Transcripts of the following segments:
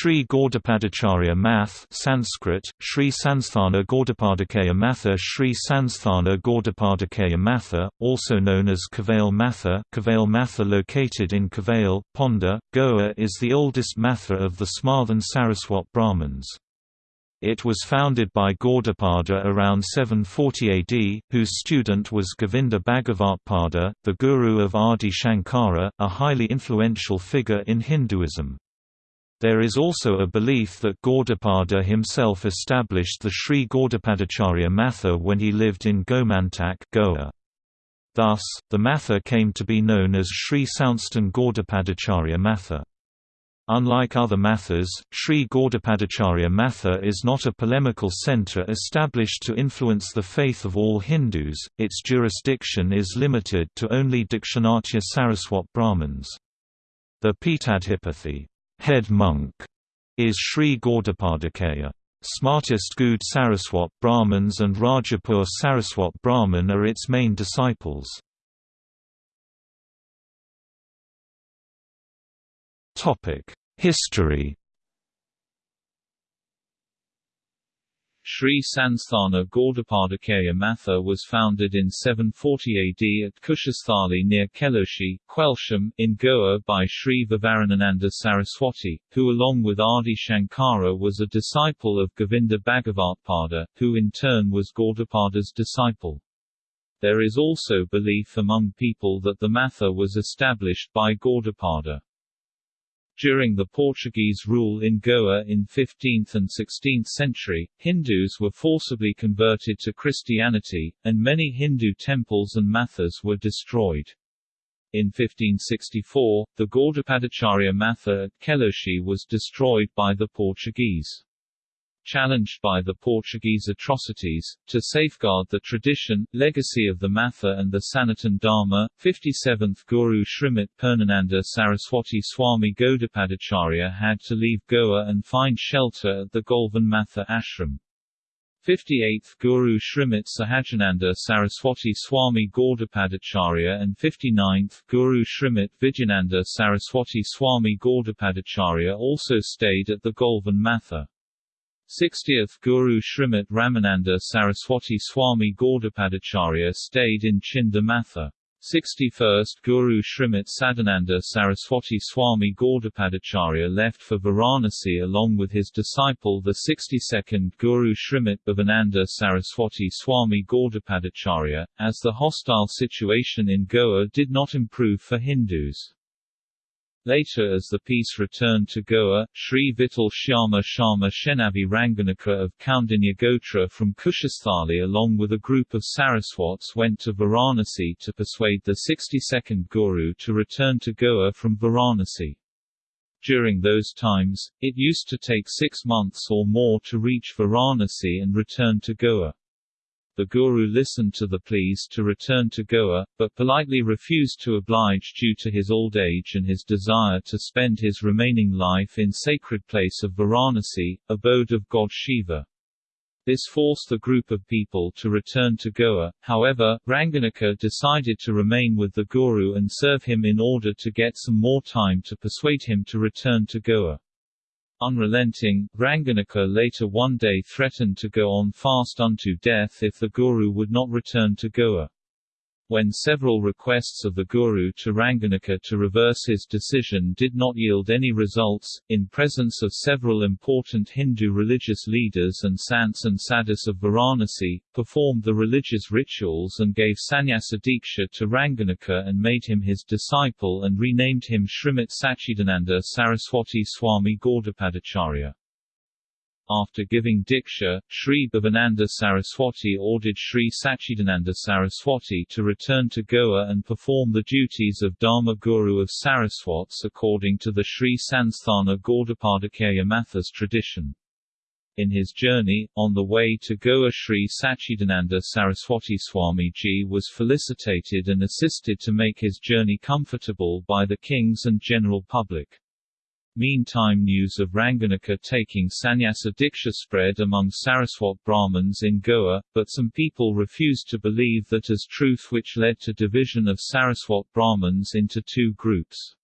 Sri Gaudapadacharya Math Sanskrit, Sri Sansthana Gaudapadakaya Matha Sri Sansthana Gaudapadakaya Matha, also known as Kavail Matha Kavail Matha located in Kavail, Ponda, Goa is the oldest Matha of the Smarthan Saraswat Brahmins. It was founded by Gaudapada around 740 AD, whose student was Govinda Bhagavatpada, the guru of Adi Shankara, a highly influential figure in Hinduism. There is also a belief that Gaudapada himself established the Sri Gaudapadacharya Matha when he lived in Gomantak Goa. Thus, the Matha came to be known as Sri Sansthan Gaudapadacharya Matha. Unlike other mathas, Sri Gaudapadacharya Matha is not a polemical centre established to influence the faith of all Hindus, its jurisdiction is limited to only Dakshinatya Saraswat Brahmins. The Peetadhipathi head monk is Sri Gaudapadakaya. Smartest Gaud Saraswat Brahmins and Rajapur Saraswat Brahman are its main disciples. History Sri Sansthana Gaudapadakaya Matha was founded in 740 AD at Kushasthali near Keloshi, Quelsham, in Goa by Sri Vivaranananda Saraswati, who along with Adi Shankara was a disciple of Govinda Bhagavatpada, who in turn was Gaudapada's disciple. There is also belief among people that the Matha was established by Gaudapada. During the Portuguese rule in Goa in 15th and 16th century, Hindus were forcibly converted to Christianity, and many Hindu temples and mathas were destroyed. In 1564, the Gaudapadacharya Matha at Keloshi was destroyed by the Portuguese challenged by the Portuguese atrocities, to safeguard the tradition, legacy of the Matha and the Sanatan Dharma, 57th Guru Srimati Purnananda Saraswati Swami Gaudapadacharya had to leave Goa and find shelter at the Golvan Matha ashram. 58th Guru Srimati Sahajananda Saraswati Swami Gaudapadacharya and 59th Guru Srimati Vijayananda Saraswati Swami Gaudapadacharya also stayed at the Golvan Matha. 60th Guru Srimati Ramananda Saraswati Swami Gaudapadacharya stayed in Chindamatha. 61st Guru Srimati Sadananda Saraswati Swami Gaudapadacharya left for Varanasi along with his disciple the 62nd Guru Srimati Bhavananda Saraswati Swami Gaudapadacharya, as the hostile situation in Goa did not improve for Hindus. Later as the peace returned to Goa, Sri Vittal Shyama Sharma Shenavi Ranganaka of Kaundinya Gotra from Kushasthali along with a group of Saraswats went to Varanasi to persuade the 62nd Guru to return to Goa from Varanasi. During those times, it used to take six months or more to reach Varanasi and return to Goa. The Guru listened to the pleas to return to Goa, but politely refused to oblige due to his old age and his desire to spend his remaining life in sacred place of Varanasi, abode of god Shiva. This forced the group of people to return to Goa, however, Ranganaka decided to remain with the Guru and serve him in order to get some more time to persuade him to return to Goa. Unrelenting, Ranganaka later one day threatened to go on fast unto death if the Guru would not return to Goa. When several requests of the Guru to Ranganaka to reverse his decision did not yield any results, in presence of several important Hindu religious leaders and sants and sadhus of Varanasi, performed the religious rituals and gave sannyasa diksha to Ranganaka and made him his disciple and renamed him Srimati Sachidananda Saraswati Swami Gaudapadacharya. After giving Diksha, Sri Bhavananda Saraswati ordered Sri Sachidananda Saraswati to return to Goa and perform the duties of Dharma Guru of Saraswats according to the Sri Sansthana Gaudapadakaya Mathas tradition. In his journey, on the way to Goa Sri Sachidananda Saraswati Swamiji was felicitated and assisted to make his journey comfortable by the kings and general public. Meantime news of Ranganaka taking sannyasa diksha spread among Saraswat Brahmins in Goa, but some people refused to believe that as truth which led to division of Saraswat Brahmins into two groups.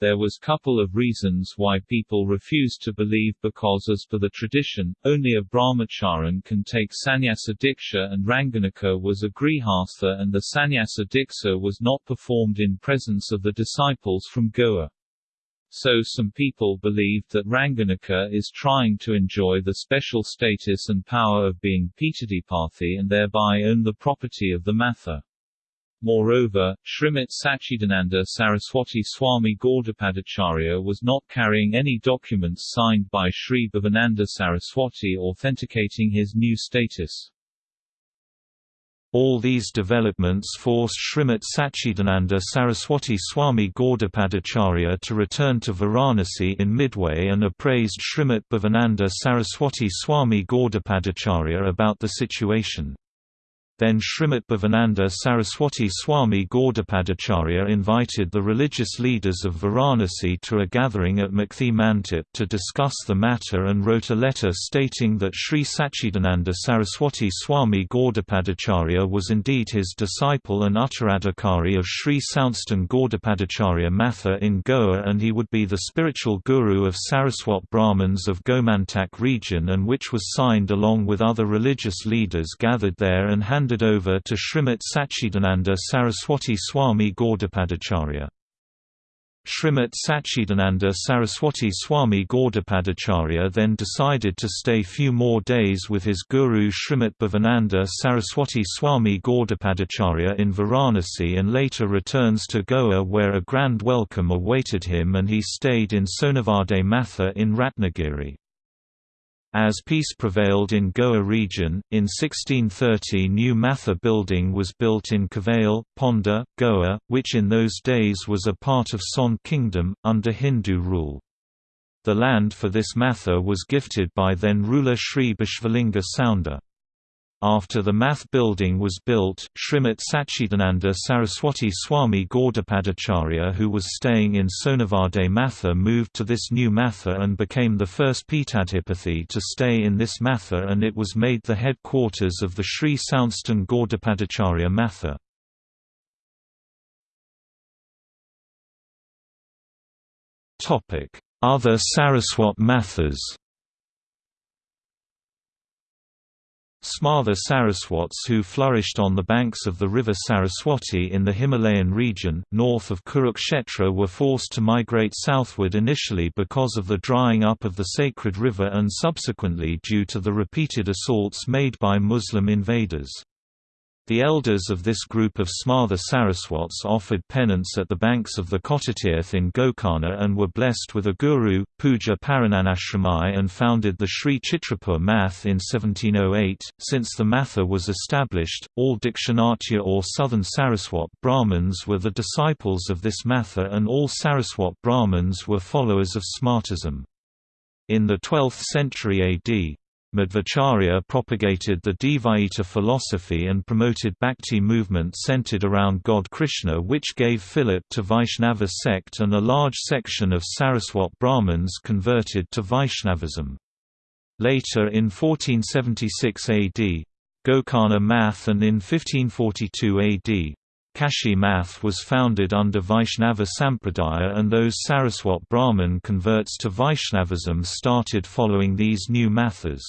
There was couple of reasons why people refused to believe because as per the tradition, only a brahmacharan can take sannyasa diksha and Ranganika was a grihastha and the sannyasa diksha was not performed in presence of the disciples from Goa. So some people believed that Ranganika is trying to enjoy the special status and power of being Pitadipathi and thereby own the property of the Matha. Moreover, Srimat Sachidananda Saraswati Swami Gaudapadacharya was not carrying any documents signed by Sri Bhavananda Saraswati authenticating his new status. All these developments forced Srimat Sachidananda Saraswati Swami Gaudapadacharya to return to Varanasi in Midway and appraised Srimat Bhavananda Saraswati Swami Gaudapadacharya about the situation. Then Srimat Bhavananda Saraswati Swami Gaudapadacharya invited the religious leaders of Varanasi to a gathering at Mukti Mandap to discuss the matter and wrote a letter stating that Sri Sachidananda Saraswati Swami Gaudapadacharya was indeed his disciple and Uttaradhikari of Sri Sansthan Gaudapadacharya Matha in Goa and he would be the spiritual guru of Saraswat Brahmins of Gomantak region and which was signed along with other religious leaders gathered there and handed handed over to Srimat Sachidananda Saraswati Swami Gaudapadacharya. Srimat Sachidananda Saraswati Swami Gaudapadacharya then decided to stay few more days with his guru Srimat Bhavananda Saraswati Swami Gaudapadacharya in Varanasi and later returns to Goa where a grand welcome awaited him and he stayed in Sonavade Matha in Ratnagiri. As peace prevailed in Goa region, in 1630 new Matha building was built in Kavail, Ponda, Goa, which in those days was a part of Son kingdom, under Hindu rule. The land for this Matha was gifted by then ruler Sri Bishvalinga Sounder. After the math building was built, Srimat Sachidananda Saraswati Swami Gaudapadacharya who was staying in Sonavade Matha moved to this new Matha and became the first Pitadhipathi to stay in this Matha and it was made the headquarters of the Sri Sansthan Gaudapadacharya Matha. Other Saraswat Mathas Smartha Saraswats who flourished on the banks of the river Saraswati in the Himalayan region, north of Kurukshetra were forced to migrate southward initially because of the drying up of the sacred river and subsequently due to the repeated assaults made by Muslim invaders. The elders of this group of Smartha Saraswats offered penance at the banks of the Kotatirth in Gokarna and were blessed with a guru, Puja Parananashramai and founded the Sri Chitrapur Math in 1708. Since the Matha was established, all Dakshinatya or southern Saraswat Brahmins were the disciples of this Matha and all Saraswat Brahmins were followers of Smartism. In the 12th century AD, Madhvacharya propagated the Dvaita philosophy and promoted Bhakti movement centered around God Krishna which gave fillip to Vaishnava sect and a large section of Saraswat Brahmins converted to Vaishnavism. Later in 1476 AD, Gokarna Math and in 1542 AD, Kashi Math was founded under Vaishnava Sampradaya and those Saraswat Brahmin converts to Vaishnavism started following these new mathas.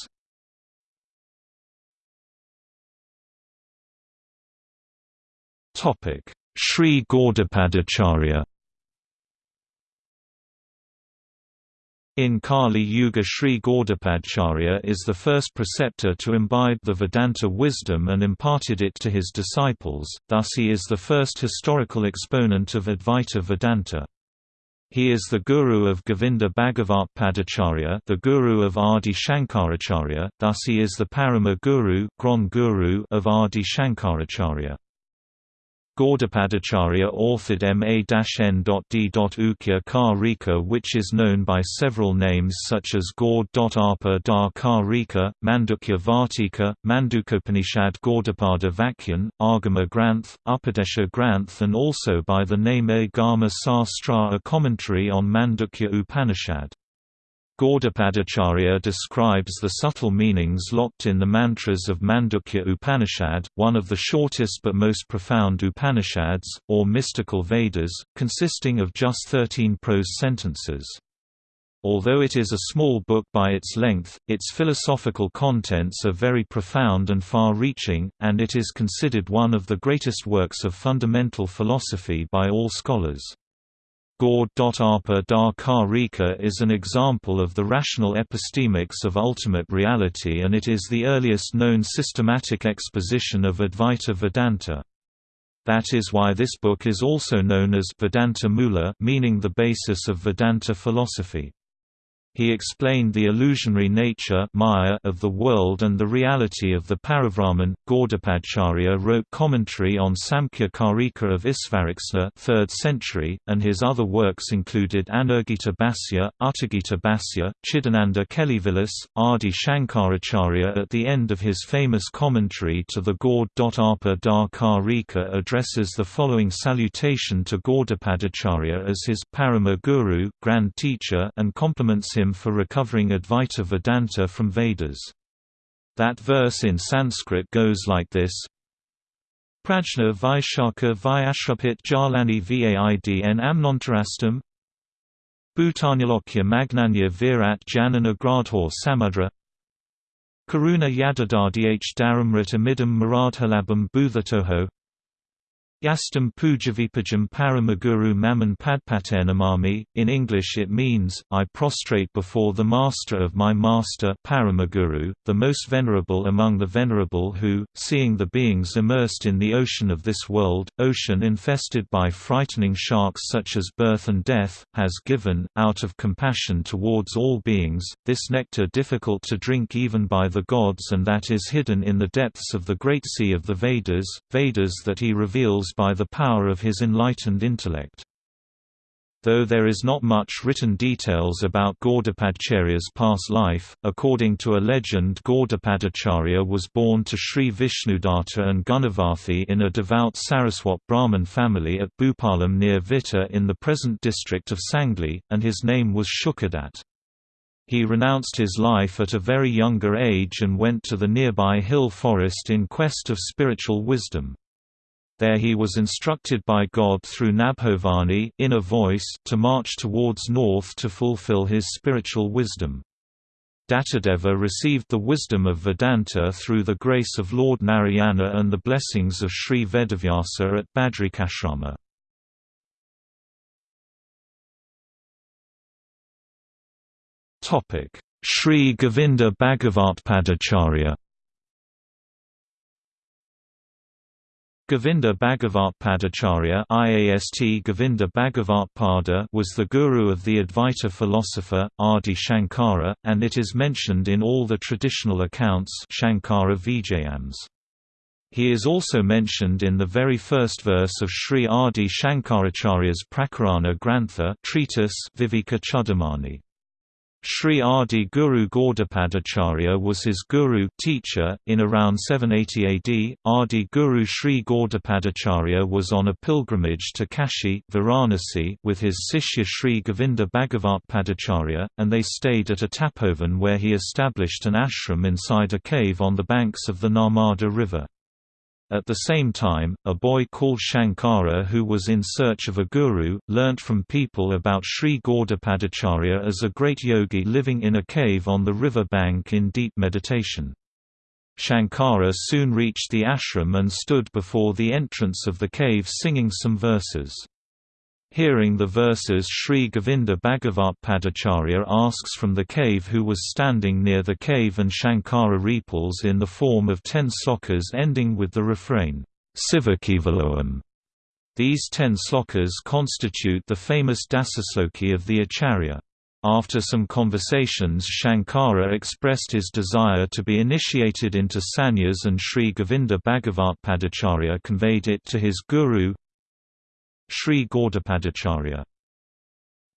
Sri Gaudapadacharya In Kali Yuga Sri Gaudapadacharya is the first preceptor to imbibe the Vedanta wisdom and imparted it to his disciples, thus he is the first historical exponent of Advaita Vedanta. He is the guru of Govinda Bhagavat Padacharya the guru of Adi Shankaracharya, thus he is the Parama Guru, guru of Adi Shankaracharya. Gaudapadacharya authored Mandukya Karika which is known by several names such as Gaudapada Karika, Mandukya Vartika, Mandukopanishad Gaudapada Vakyan, Agama Granth, Upadesha Granth and also by the name Agama Sastra a commentary on Mandukya Upanishad. Gaudapadacharya describes the subtle meanings locked in the mantras of Mandukya Upanishad, one of the shortest but most profound Upanishads, or mystical Vedas, consisting of just 13 prose sentences. Although it is a small book by its length, its philosophical contents are very profound and far-reaching, and it is considered one of the greatest works of fundamental philosophy by all scholars. Gauda da Karika is an example of the rational epistemics of ultimate reality and it is the earliest known systematic exposition of Advaita Vedanta. That is why this book is also known as Vedanta Mula meaning the basis of Vedanta philosophy. He explained the illusionary nature Maya of the world and the reality of the Parabrahman. Gaudapadacharya wrote commentary on Samkhya Karika of Isvarakrishna 3rd century, and his other works included Anugita Bhasya, Uttagita Bhasya, Chidananda Kelivilas, Adi Shankaracharya. At the end of his famous commentary to the Gaudapada Karika addresses the following salutation to Gaudapadacharya as his Parama Guru, Grand Teacher, and compliments him him for recovering Advaita Vedanta from Vedas. That verse in Sanskrit goes like this. Prajna Vaishaka Vyashrupit Jalani Vaidn Amnontarastam. Bhutanyalokya Magnanya Virat Janana Gradhor Samudra. Karuna Yadadadh Dharamrit Amidam Maradhalabam Bhuthatoho Yastam Pujavipajam Paramaguru Maman Padpatanamami. In English it means, I prostrate before the master of my master Paramaguru, the most venerable among the venerable who, seeing the beings immersed in the ocean of this world, ocean infested by frightening sharks such as birth and death, has given, out of compassion towards all beings, this nectar difficult to drink even by the gods and that is hidden in the depths of the great sea of the Vedas, Vedas that he reveals by the power of his enlightened intellect. Though there is not much written details about Gaudapadacharya's past life, according to a legend Gaudapadacharya was born to Sri Vishnudatta and Gunavathi in a devout Saraswat Brahmin family at Bhupalam near Vitta in the present district of Sangli, and his name was Shukadat. He renounced his life at a very younger age and went to the nearby hill forest in quest of spiritual wisdom. There he was instructed by God through Nabhovani inner voice to march towards north to fulfill his spiritual wisdom. Dattadeva received the wisdom of Vedanta through the grace of Lord Narayana and the blessings of Sri Vedavyasa at Badrikashrama. Sri Govinda Bhagavatpadacharya Govinda Bhagavatpadacharya IAST Govinda Bhagavatpada was the guru of the Advaita philosopher, Adi Shankara, and it is mentioned in all the traditional accounts Shankara Vijayams. He is also mentioned in the very first verse of Sri Adi Shankaracharya's Prakarana Grantha treatise Chudamani. Sri Adi Guru Gaudapadacharya was his guru teacher. In around 780 AD, Adi Guru Sri Gaudapadacharya was on a pilgrimage to Kashi Varanasi with his Sishya Sri Govinda Bhagavatpadacharya, and they stayed at a tapovan where he established an ashram inside a cave on the banks of the Narmada river. At the same time, a boy called Shankara who was in search of a guru, learnt from people about Sri Gaudapadacharya as a great yogi living in a cave on the river bank in deep meditation. Shankara soon reached the ashram and stood before the entrance of the cave singing some verses. Hearing the verses Sri Govinda Bhagavatpadacharya asks from the cave who was standing near the cave and Shankara repels in the form of ten slokas ending with the refrain, Sivakevaloam. These ten slokas constitute the famous Dasasloki of the Acharya. After some conversations Shankara expressed his desire to be initiated into sannyas and Sri Govinda Bhagavatpadacharya conveyed it to his guru, Sri Gaudapadacharya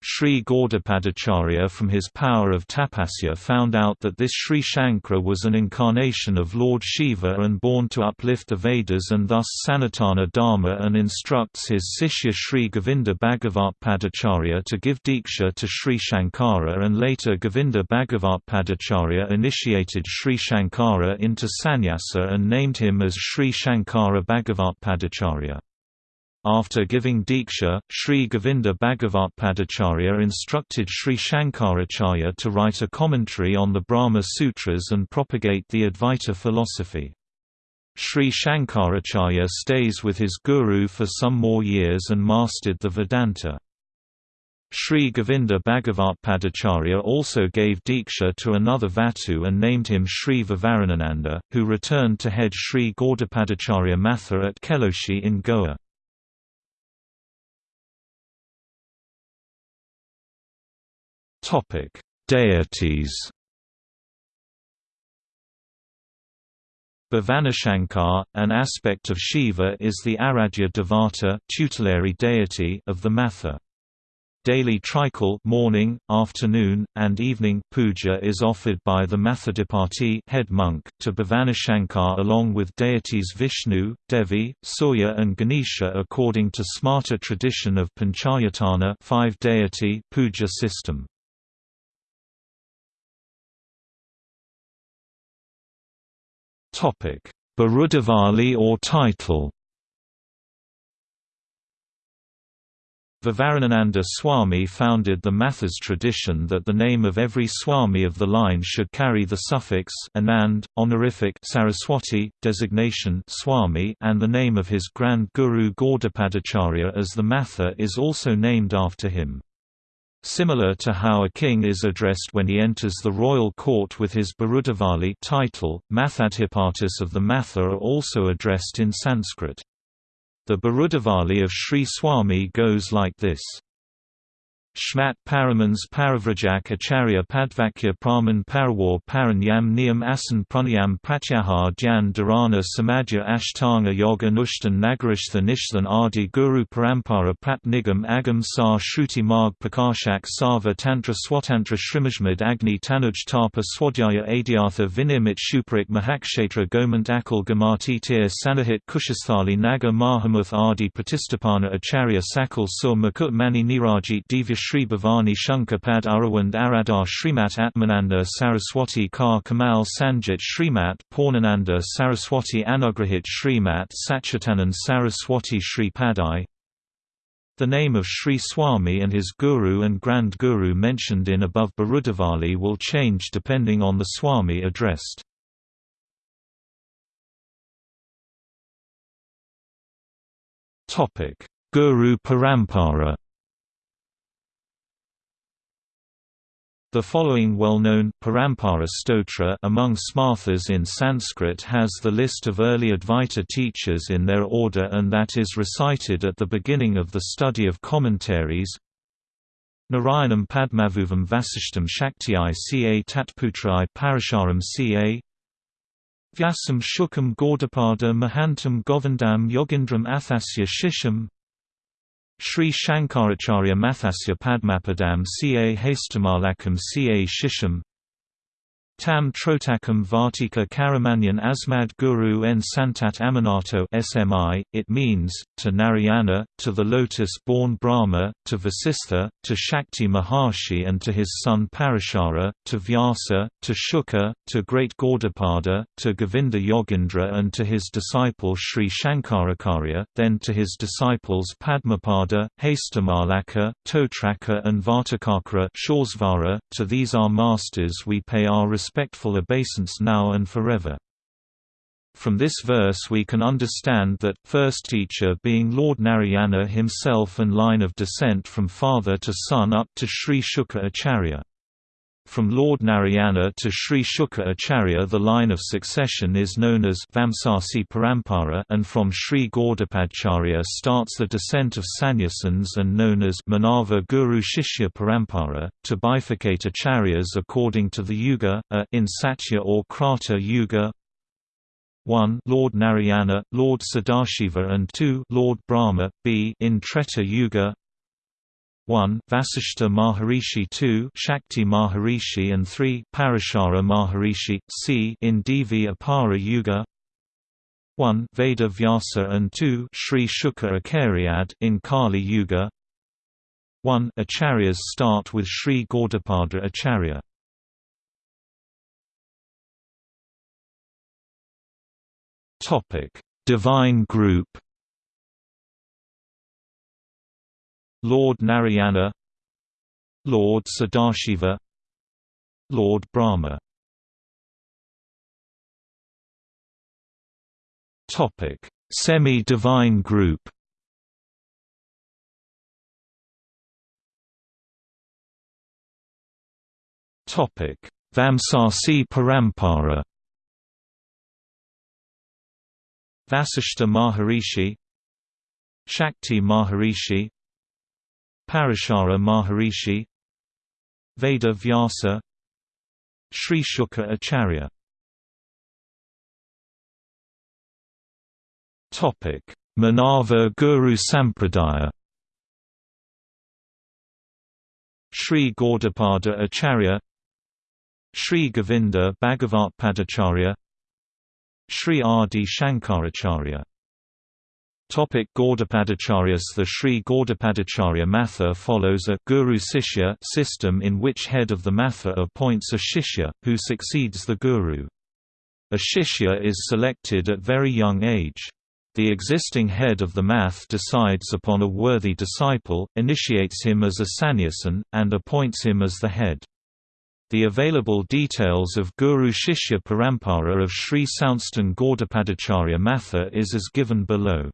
Sri Gaudapadacharya from his power of tapasya found out that this Sri Shankara was an incarnation of Lord Shiva and born to uplift the Vedas and thus Sanatana Dharma and instructs his Sishya Sri Govinda Bhagavatpadacharya to give Diksha to Sri Shankara and later Govinda Bhagavatpadacharya initiated Sri Shankara into sannyasa and named him as Sri Shankara Bhagavatpadacharya. After giving Diksha, Sri Govinda Bhagavatpadacharya instructed Sri Shankaracharya to write a commentary on the Brahma Sutras and propagate the Advaita philosophy. Sri Shankaracharya stays with his guru for some more years and mastered the Vedanta. Sri Govinda Bhagavatpadacharya also gave Diksha to another Vatu and named him Sri Vivaranananda, who returned to head Sri Gaudapadacharya Matha at Keloshi in Goa. Topic: Deities. Bhavanashankar, an aspect of Shiva is the Aradhya Devata tutelary deity of the Matha. Daily trikal morning, afternoon, and evening puja is offered by the Mathadipati head monk to Bhavanashankar along with deities Vishnu, Devi, Surya and Ganesha according to Smarta tradition of Panchayatana five deity puja system. Topic: Birudivali or title. Vivaranananda Swami founded the Mathas tradition that the name of every Swami of the line should carry the suffix Anand, honorific Saraswati, designation Swami and the name of his grand guru Gaudapadacharya as the Matha is also named after him. Similar to how a king is addressed when he enters the royal court with his Birudivali title, Mathadhipatis of the Matha are also addressed in Sanskrit. The Birudivali of Sri Swami goes like this. Shmat Paramans Paravrajak Acharya Padvakya Praman Parawar Paranyam Niyam Asan Pranayam Pratyahar Dhyan Dharana Samadhya Ashtanga Yoga Nushtan Nagarashtha Nishthan Adi Guru Parampara Prat Nigam Agam Sa Shruti Marg Prakashak Sava Tantra Swatantra Shrimajmad Agni Tanuj Tapa Swadhyaya Adhyartha Vinimit Shuparik Mahakshetra Gomant Akal Gamati Tir Sanahit Kushasthali Naga Mahamuth Adi Pratistapana Acharya Sakal Sur Makut Mani Nirajit Divish Sri Bhavani Shankar Arawand Aradar Srimat Atmananda Saraswati Kar Kamal Sanjit Srimat Purnananda Saraswati Anugrahit Srimat Satchitanand Saraswati Sri Padai The name of Sri Swami and his Guru and Grand Guru mentioned in above Barudavali will change depending on the Swami addressed. Guru Parampara The following well-known Parampara stotra among smarthas in Sanskrit has the list of early Advaita teachers in their order and that is recited at the beginning of the study of commentaries. Narayanam Padmavuvam Vasishtam Shakti ca Tatputrai Parasharam ca Vyasam Shukam Gaudapada Mahantam Govindam Yogindram Athasya Shisham Sri Shankaracharya Mathasya Padmapadam ca Hastamalakam ca Shisham Tam Trotakam Vartika Karamanyan Asmad Guru en Santat Aminato SMI, it means, to Narayana, to the lotus-born Brahma, to Vasistha, to Shakti Maharshi and to his son Parashara, to Vyasa, to Shuka, to great Gaudapada, to Govinda Yogindra and to his disciple Sri Shankaracharya, then to his disciples Padmapada, Hastamalaka, Totraka and Vartakakra to these our masters we pay our respectful obeisance now and forever. From this verse we can understand that, first teacher being Lord Narayana himself and line of descent from father to son up to Sri Shuka Acharya. From Lord Narayana to Sri Shuka Acharya the line of succession is known as Vamsasi Parampara and from Sri Gaudapadacharya starts the descent of sannyasins and known as Manava Guru Shishya Parampara, to bifurcate acharyas according to the yuga, a in Satya or Krata yuga. 1 Lord Narayana, Lord Sadashiva and 2 Lord Brahma, b in Treta Yuga 1 Vasishta Maharishi 2 Shakti Maharishi and 3 Parashara Maharishi c in Dvapara Yuga. 1 Veda Vyasa and 2 Sri Shuka Acharya in Kali Yuga. 1 Acharyas start with Sri Gaudapada Acharya. Topic. Divine Group Lord Narayana Lord Sadashiva Lord Brahma. Topic. Semi-divine group. Topic. Vamsasi Parampara. Vasishta Maharishi Shakti Maharishi Parashara Maharishi Veda Vyasa Sri Shuka Acharya. Manava Guru Sampradaya. Sri Gaudapada Acharya Sri Govinda Bhagavat Padacharya Sri Adi Shankaracharya Topic Gaudapadacharyas The Sri Gaudapadacharya Matha follows a Guru Sishya system in which head of the Matha appoints a Shishya, who succeeds the Guru. A Shishya is selected at very young age. The existing head of the math decides upon a worthy disciple, initiates him as a sannyasin, and appoints him as the head. The available details of Guru Shishya Parampara of Sri Sansthan Gaudapadacharya Matha is as given below.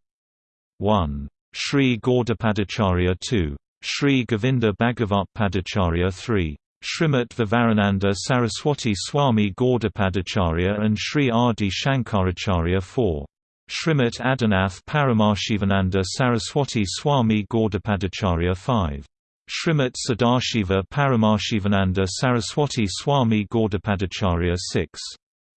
1. Sri Gaudapadacharya 2. Sri Govinda Bhagavat Padacharya 3. Srimat Vivarananda Saraswati Swami Gaudapadacharya and Sri Adi Shankaracharya 4. Srimat Adinath Paramashivananda Saraswati Swami Gaudapadacharya 5. Srimat Sadashiva Paramashivananda Saraswati Swami Gaudapadacharya 6.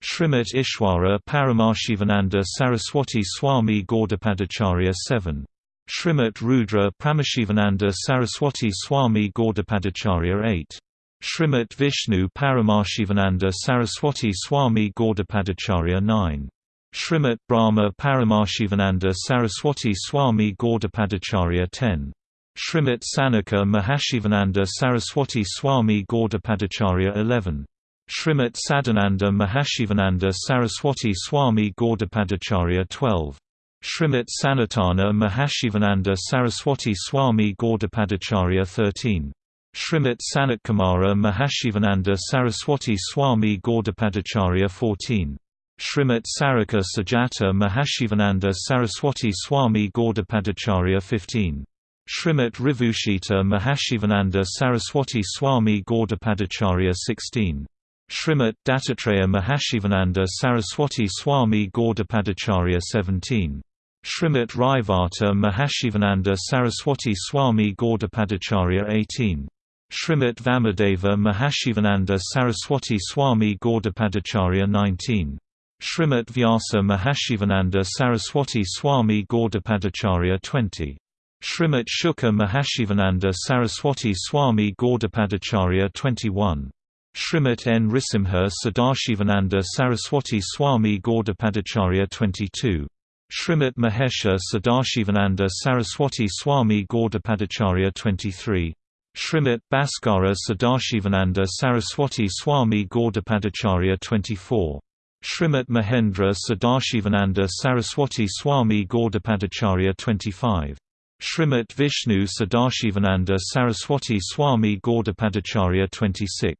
Srimat Ishwara Paramashivananda Saraswati Swami Gaudapadacharya 7. Srimat Rudra Paramashivananda Saraswati Swami Gaudapadacharya 8. Srimat Vishnu Paramashivananda Saraswati Swami Gaudapadacharya 9. Srimat Brahma Paramashivananda Saraswati Swami Gaudapadacharya 10. Srimat Sanaka Mahashivananda Saraswati Swami Gaudapadacharya 11. Srimat Sadananda Mahashivananda Saraswati Swami Gaudapadacharya 12. Srimat Sanatana Mahashivananda Saraswati Swami Gaudapadacharya 13. Srimat Sanatkumara Mahashivananda Saraswati Swami Gaudapadacharya 14. Srimat Sarika Sajata Mahashivananda Saraswati Swami Gaudapadacharya 15. Srimat Rivushita Mahashivananda Saraswati Swami Gaudapadacharya 16. Srimat Dattatreya Mahashivananda Saraswati Swami Gaudapadacharya 17. Srimat Raivata Mahashivananda Saraswati Swami Gaudapadacharya 18. Srimat Vamadeva Mahashivananda Saraswati Swami Gaudapadacharya 19. Srimat Vyasa Mahashivananda Saraswati Swami Gaudapadacharya 20. Srimat Shuka Mahashivananda Saraswati Swami Gaudapadacharya 21. Srimat Nrisimha Sadashivananda Saraswati Swami Gaudapadacharya 22. Srimat Mahesha Sadashivananda Saraswati Swami Gaudapadacharya 23. Srimat Bhaskara Sadashivananda Saraswati Swami Gaudapadacharya 24. Srimat Mahendra Sadashivananda Saraswati Swami Gaudapadacharya 25. Srimat Vishnu Sadashivananda Saraswati Swami Gaudapadacharya 26.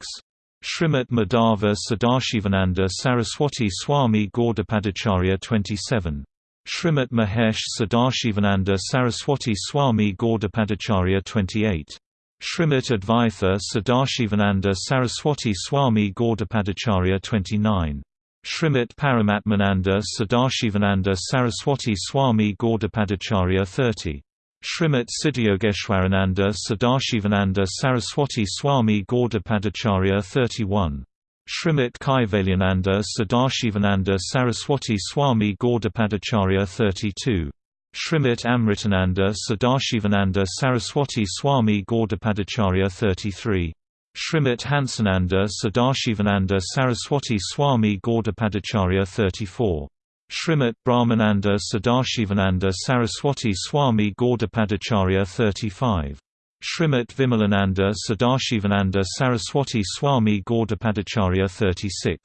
Srimat Madhava Sadashivananda Saraswati Swami Gaudapadacharya 27. Srimat Mahesh Sadashivananda Saraswati Swami Gaudapadacharya 28. Srimat Advaitha Sadashivananda Saraswati Swami Gaudapadacharya 29. Srimat Paramatmananda Sadashivananda Saraswati Swami Gaudapadacharya 30. Srimat Siddhayogeshwarananda Sadashivananda Saraswati Swami Gaudapadacharya 31. Srimat Kaivalyananda Sadashivananda Saraswati Swami Gaudapadacharya 32. Shrimit Amritananda Sadashivananda Saraswati Swami Gaudapadacharya 33 Shrimit Hansananda Sadashivananda Saraswati Swami Gaudapadacharya 34 Shrimit Brahmananda Sadashivananda Saraswati Swami Gaudapadacharya 35 Shrimit Vimalananda Sadashivananda Saraswati Swami Gaudapadacharya 36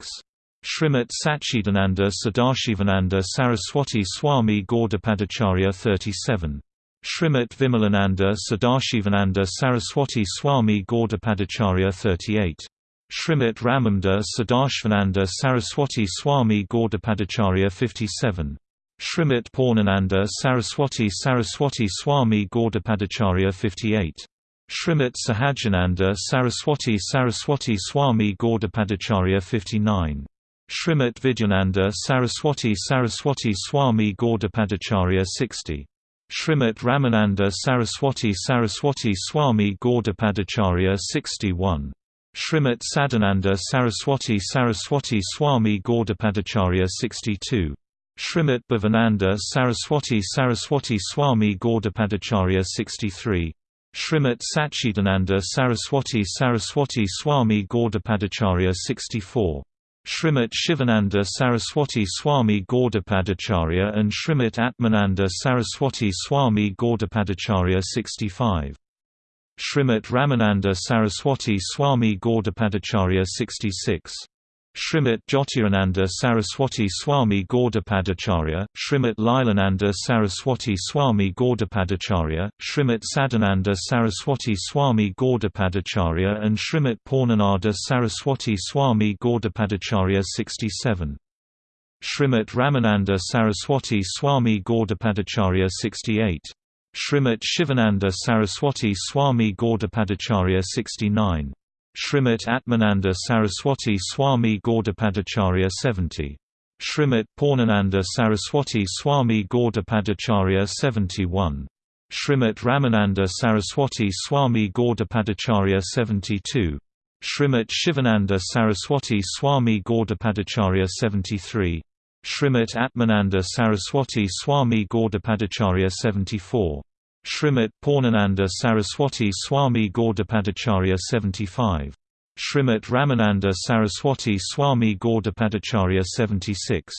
Shrimit Sachidananda Sadashivananda Saraswati Swami Gaudapadacharya 37 Shrimit Vimalananda Sadashivananda Saraswati Swami Gaudapadacharya 38 Shrimit Ramamda Sadashivananda Saraswati Swami Gaudapadacharya 57 Shrimit Purnananda Saraswati Saraswati Swami Gaudapadacharya 58 Shrimit Sahajananda Saraswati Saraswati Swami Gaudapadacharya 59 Shrimit Vidyananda Saraswati Saraswati Swami Gaudapadacharya 60 Shrimit Ramananda Saraswati Saraswati Swami Gaudapadacharya 61 Shrimit Sadananda Saraswati Saraswati Swami Gaudapadacharya 62 Shrimit Bhavananda Saraswati Saraswati Swami Gaudapadacharya 63 Shrimit Sachidananda Saraswati Saraswati Swami Gaudapadacharya 64 Shrimit Shivananda Saraswati Swami Gaudapadacharya and Shrimit Atmananda Saraswati Swami Gaudapadacharya 65 Shrimit Ramananda Saraswati Swami Gaudapadacharya 66 Shrimit Jyotirananda Saraswati Swami Gaudapadacharya, Shrimit Lilananda Saraswati Swami Gaudapadacharya, Shrimit Sadananda Saraswati Swami Gaudapadacharya and Shrimit Purnananda Saraswati Swami Gaudapadacharya 67. Shrimit Ramananda Saraswati Swami Gaudapadacharya 68. Shrimit Shivananda Saraswati Swami Gaudapadacharya 69. Shrimit Atmananda Saraswati Swami Gaudapadacharya 70. Shrimit Purnananda Saraswati Swami Gaudapadacharya 71. Shrimit Ramananda Saraswati Swami Gaudapadacharya 72. Shrimit Shivananda Saraswati Swami Gaudapadacharya 73. Shrimit Atmananda Saraswati Swami Gaudapadacharya 74. Shrimit Purnananda Saraswati Swami Gaudapadacharya 75. Shrimit Ramananda Saraswati Swami Gaudapadacharya 76.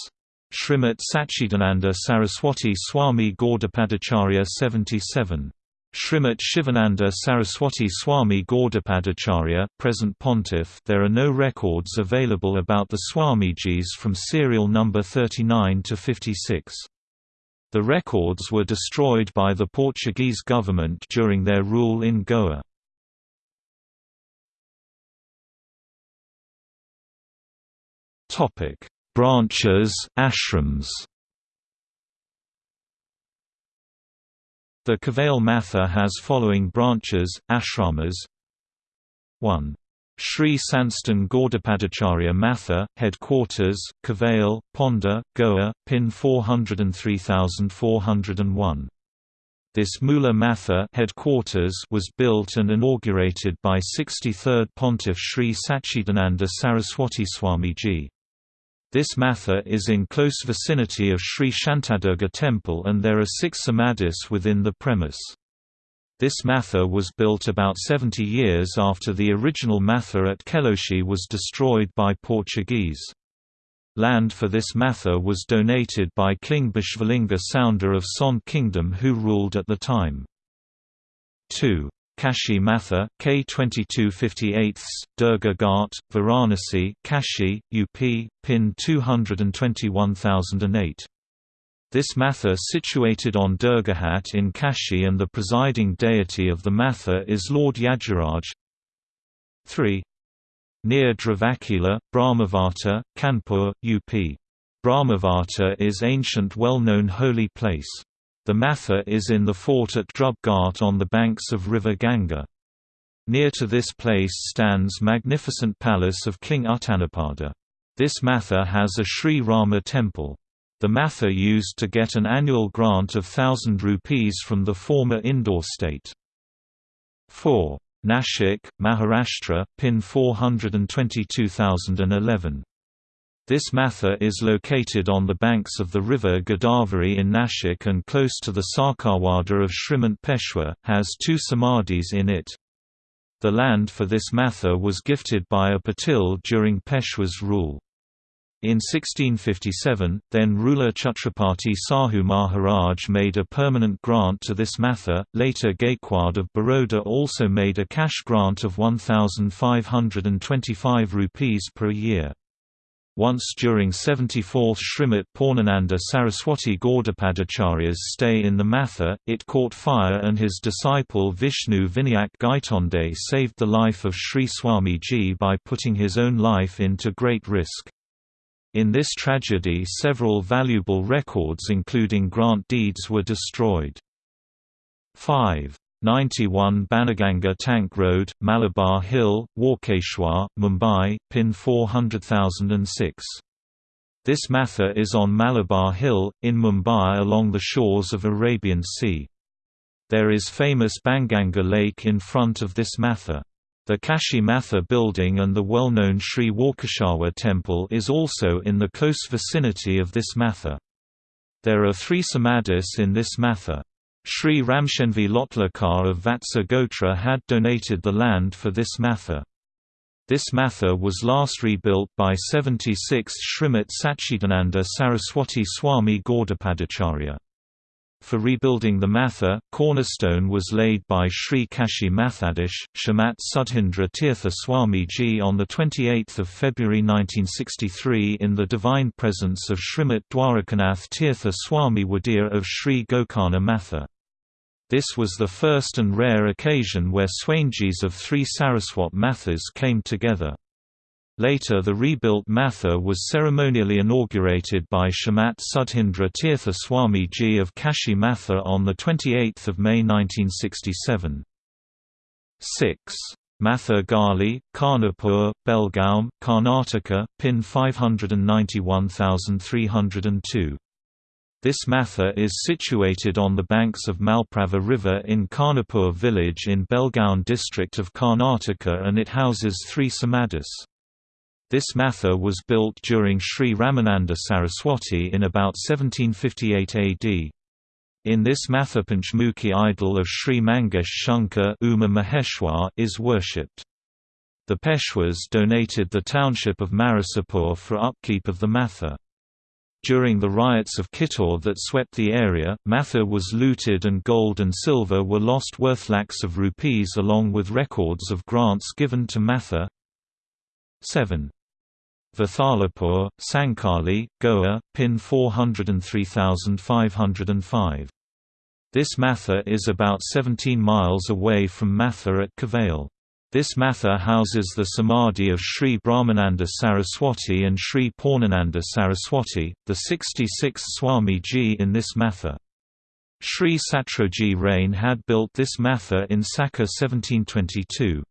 Shrimit Sachidananda Saraswati Swami Gaudapadacharya 77. Shrimit Shivananda Saraswati Swami Gaudapadacharya, present pontiff There are no records available about the Swamijis from serial number 39 to 56. The records were destroyed by the Portuguese government during their rule in Goa. Branches, ashrams. The Kavail Matha has following branches, ashramas 1. Sri Sansthan Gaudapadacharya Matha, Headquarters, Kavail, Ponda, Goa, PIN 403401. This Mula Matha headquarters was built and inaugurated by 63rd Pontiff Sri Sachidananda Saraswati Swamiji. This matha is in close vicinity of Sri Shantadurga temple and there are six samadhis within the premise. This matha was built about 70 years after the original matha at Keloshi was destroyed by Portuguese. Land for this matha was donated by King Bishvalinga Sounder of Son Kingdom who ruled at the time. 2. Kashi Matha, K2258, Durga Ghat, Varanasi, Kashi, UP, PIN 221008. This matha situated on Durga Ghat in Kashi and the presiding deity of the matha is Lord Yajuraj. 3. Near Dravakula, Brahmavata, Kanpur, UP. Brahmavata is ancient well-known holy place. The matha is in the fort at Dhruv Ghat on the banks of river Ganga. Near to this place stands magnificent palace of King Uttanapada. This matha has a Sri Rama temple. The Matha used to get an annual grant of thousand rupees from the former Indore state. 4. Nashik, Maharashtra, PIN 422011. This matha is located on the banks of the river Godavari in Nashik and close to the Sarkarwada of Shrimant Peshwa, has two samadhis in it. The land for this matha was gifted by a Patil during Peshwa's rule. In 1657, then ruler Chhatrapati Sahu Maharaj made a permanent grant to this matha. Later Gaikwad of Baroda also made a cash grant of 1525 rupees per year. Once during 74th Srimati Purnananda Saraswati Gaudapadacharya's stay in the Matha, it caught fire and his disciple Vishnu Vinayak Gaitonde saved the life of Sri Swamiji by putting his own life into great risk. In this tragedy several valuable records including grant deeds were destroyed. 5. 91 Banaganga Tank Road, Malabar Hill, Walkeshwar, Mumbai, PIN 400006. This matha is on Malabar Hill, in Mumbai along the shores of Arabian Sea. There is famous Banganga Lake in front of this matha. The Kashi Matha building and the well-known Sri Walkeshwar temple is also in the close vicinity of this matha. There are three samadhis in this matha. Sri Ramshenvi Lotlakar of Vatsa Gotra had donated the land for this matha. This matha was last rebuilt by 76 Srimat Satchidananda Saraswati Swami Gaudapadacharya. For rebuilding the Matha, cornerstone was laid by Sri Kashi Mathadish, Srimat Sudhindra Tirtha Swamiji on 28 February 1963 in the divine presence of Srimat Dwarakanath Tirtha Swami Wader of Sri Gokarna Matha. This was the first and rare occasion where Swamijis of three Saraswat Mathas came together. Later the rebuilt Matha was ceremonially inaugurated by Srimat Sudhindra Tirtha Swamiji of Kashi Matha on 28 May 1967. 6. Matha Gali, Karnapur, Belgaum, Karnataka, PIN 591302. This matha is situated on the banks of Malaprabha River in Karnapur village in Belgaum district of Karnataka and it houses three samadhis. This matha was built during Sri Ramananda Saraswati in about 1758 AD. In this matha Panchmukhi idol of Sri Mangesh Shankar Uma Maheshwar is worshipped. The Peshwas donated the township of Marasapur for upkeep of the matha. During the riots of Kittur that swept the area, Matha was looted and gold and silver were lost worth lakhs of rupees along with records of grants given to Matha. 7. Vathalapur, Sankali, Goa, PIN 403505. This matha is about 17 miles away from Matha at Kavale. This matha houses the samadhi of Sri Brahmananda Saraswati and Sri Purnananda Saraswati, the 66th Swami-ji in this matha. Sri Satroji Rane had built this matha in Saka 1722.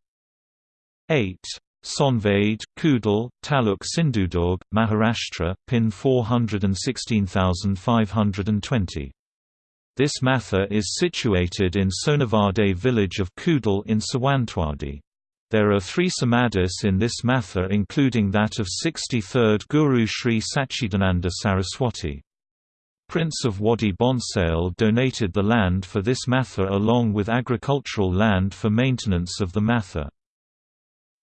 8. Sonvade, Kudal, Taluk Sindhudurg, Maharashtra, PIN 416520. This matha is situated in Sonavade village of Kudal in Sawantwadi. There are three samadhis in this matha including that of 63rd Guru Sri Sachidananda Saraswati. Prince of Wadi Bhonsale donated the land for this matha along with agricultural land for maintenance of the matha.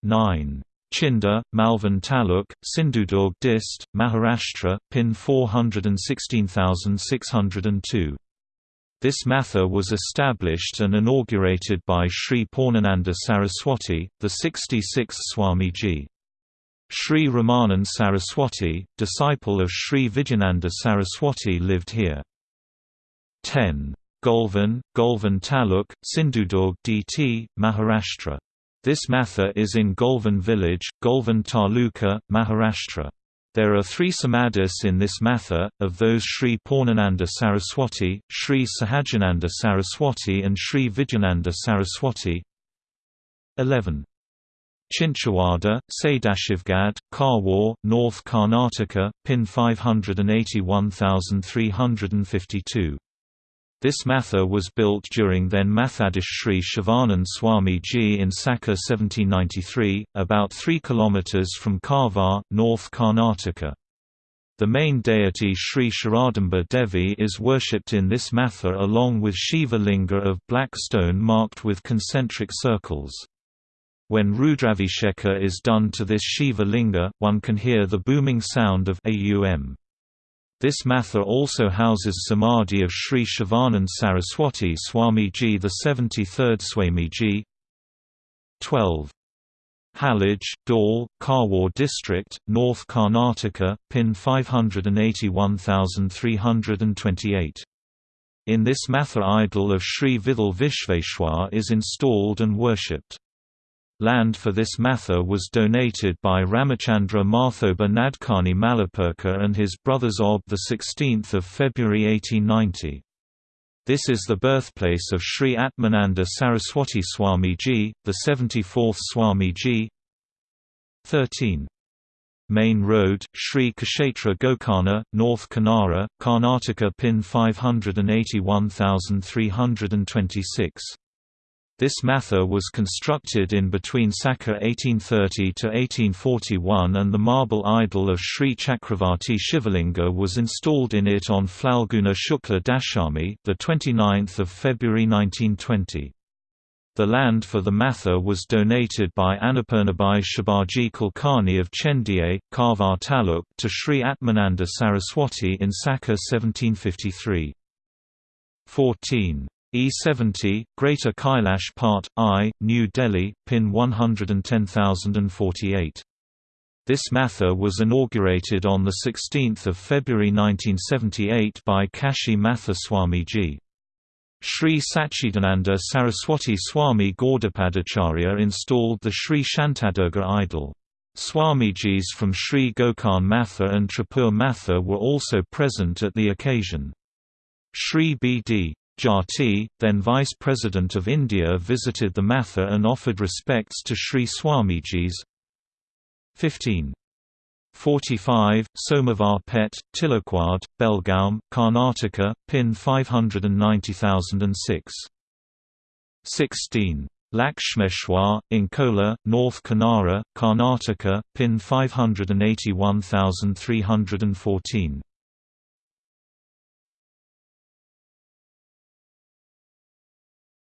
9. Chinda, Malvan Taluk, Sindhudurg Dist, Maharashtra, PIN 416602. This matha was established and inaugurated by Sri Purnananda Saraswati, the 66th Swamiji. Sri Ramanand Saraswati, disciple of Sri Vijayananda Saraswati lived here. 10. Golvan, Golvan Taluk, Sindhudurg DT, Maharashtra this matha is in Golvan village, Golvan Taluka, Maharashtra. There are three samadhis in this matha, of those Sri Purnananda Saraswati, Sri Sahajananda Saraswati and Sri Vijayananda Saraswati. 11. Chinchawada, Sadashivgad, Karwar, North Karnataka, PIN 581352. This matha was built during then Mathadish Sri Shivanand Swami Ji in Saka 1793, about 3 km from Karwar, North Karnataka. The main deity Sri Sharadamba Devi is worshipped in this matha along with Shiva Linga of black stone marked with concentric circles. When Rudrabhisheka is done to this Shiva Linga, one can hear the booming sound of Aum. This matha also houses Samadhi of Sri Shivanand Saraswati Swamiji the 73rd Swamiji 12. Halage, Dal, Karwar District, North Karnataka, PIN 581328. In this matha idol of Sri Vidal Vishveshwar is installed and worshipped. Land for this matha was donated by Ramachandra Marthoba Nadkarni Malapurkar and his brothers Ob 16 February 1890. This is the birthplace of Sri Atmananda Saraswati Swamiji, the 74th Swamiji. 13. Main Road, Sri Kshetra Gokarna, North Kanara, Karnataka PIN 581326. This matha was constructed in between Saka 1830 to 1841 and the marble idol of Sri Chakravarti Shivalinga was installed in it on Phalguna Shukla Dashami, the 29th of February 1920. The land for the matha was donated by Annapurnabai Shibaji Kulkarni of Chendiye, Karwar Taluk to Sri Atmananda Saraswati in Saka 1753. 14. E70, Greater Kailash Part, I, New Delhi, PIN 110048. This matha was inaugurated on 16 February 1978 by Kashi Matha Swamiji. Sri Sachidananda Saraswati Swami Gaudapadacharya installed the Sri Shantadurga idol. Swamijis from Sri Gokarn Matha and Tripur Matha were also present at the occasion. Sri B.D. Jatti, then Vice President of India visited the Matha and offered respects to Sri Swamijis. 15. 45, Somavar Pet, Tilakwad, Belgaum, Karnataka, PIN 590006. 16. Lakshmeshwar, Inkola, North Kanara, Karnataka, PIN 581314.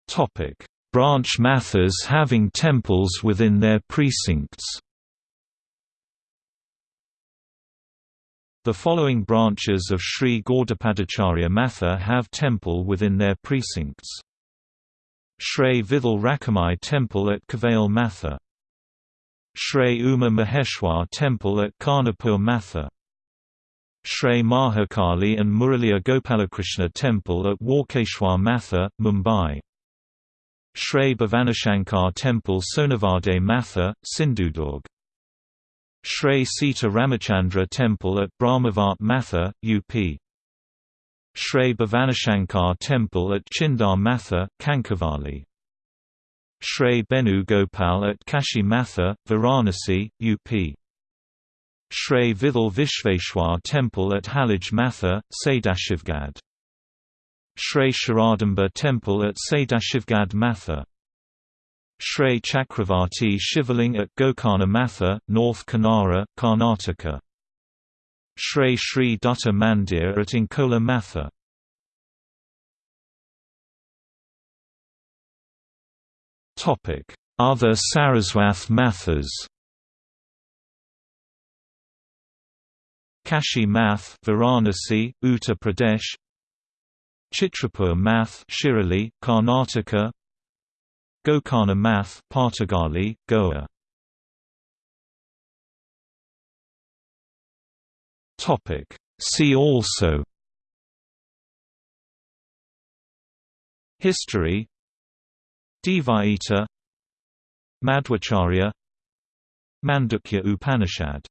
Topic: Branch mathas having temples within their precincts. The following branches of Sri Gaudapadacharya Matha have temple within their precincts. Sri Vidal Rakamai Temple at Kavale Matha. Sri Uma Maheshwar Temple at Karnapur Matha. Sri Mahakali and Muraliya Gopalakrishna Temple at Walkeshwar Matha, Mumbai. Shrey Bhavanashankar Temple Sonavade Matha, Sindhudurg. Shrey Sita Ramachandra Temple at Brahmavat Matha, UP. Shrey Bhavanashankar Temple at Chindar Matha, Kankavali. Shrey Benu Gopal at Kashi Matha, Varanasi, UP. Shrey Vidal Vishveshwar Temple at Halage Matha, Sadashivgad. Shrey Sharadamba Temple at Sadashivgad Matha. Shrey Chakravarti Shivaling at Gokarna Matha, North Kanara, Karnataka. Shrey Sri Dutta Mandir at Inkola Matha. Other Saraswath Mathas. Kashi Math Varanasi, Uttar Pradesh Chitrapur Math Shirali, Karnataka. Gokarna Math Partagali, Goa. Topic. See also. History. Dvaita. Madhvacharya. Mandukya Upanishad